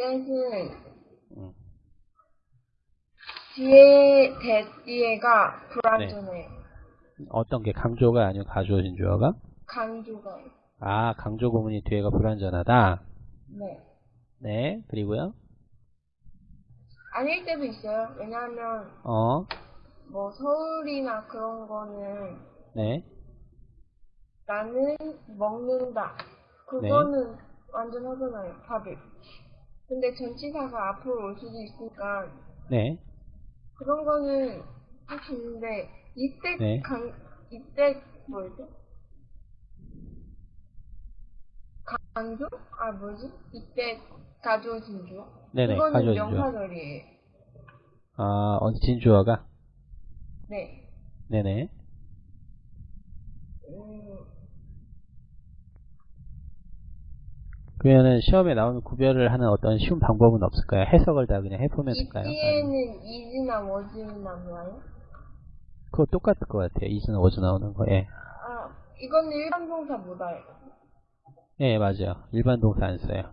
뜻은 음. 뒤에 대 뒤에가 불완전해. 어떤 게 강조가 아니고 가주어진 주어가? 강조가. 아, 강조 구문이 뒤에가 불완전하다. 네. 네, 그리고요. 아닐 때도 있어요. 왜냐하면 어, 뭐 서울이나 그런 거는 네, 나는 먹는다. 그거는 완전 하잖아요. 밥을. 근데 전치사가 앞으로 올 수도 있으니까 네, 그런 거는 할 수 있는데 이때 네. 강 이때 뭐지? 강조? 아 뭐지? 이때 가져오신 주? 네네, 주어. 명사절이에요. 아, 얹힌 주어가? 네. 네네. 음, 그러면은 시험에 나오면 구별을 하는 어떤 쉬운 방법은 없을까요? 해석을 다 그냥 해보면 될까요? 이때는 이즈나 워즈나 뭐예요? 그거 똑같을 것 같아요. 이즈나 워즈 나오는 거. 예. 아 이거는 일반 동사 못 알아요. 예, 맞아요. 일반 동사 안 써요.